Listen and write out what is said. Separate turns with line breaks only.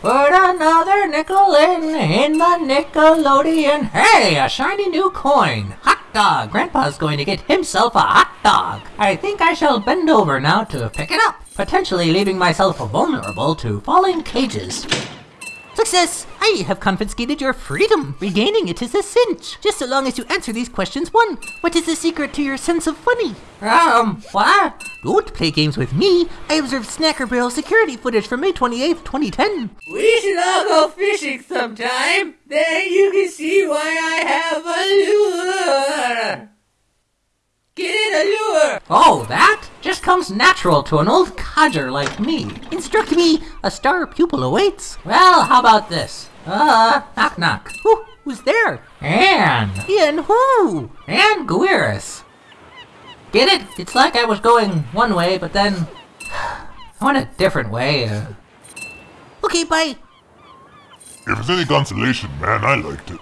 Put another nickel in, in the Nickelodeon. Hey, a shiny new coin. Hot dog. Grandpa's going to get himself a hot dog. I think I shall bend over now to pick it up, potentially leaving myself vulnerable to falling cages. Success! I have confiscated your freedom. Regaining it is a cinch. Just so long as you answer these questions. One, what is the secret to your sense of funny? Um, what? Don't play games with me. I observed Snacker Barrel security footage from May 28th, 2010.
We should all go fishing sometime. Then you can see why I have a lure. Get in a lure.
Oh, that comes natural to an old codger like me. Instruct me. A star pupil awaits. Well, how about this? Uh, knock knock. Who, who's there? Anne. Ian who? Anne Guiris. Get it? It's like I was going one way, but then I went a different way. Uh... Okay, bye.
If it's any consolation, man, I liked it.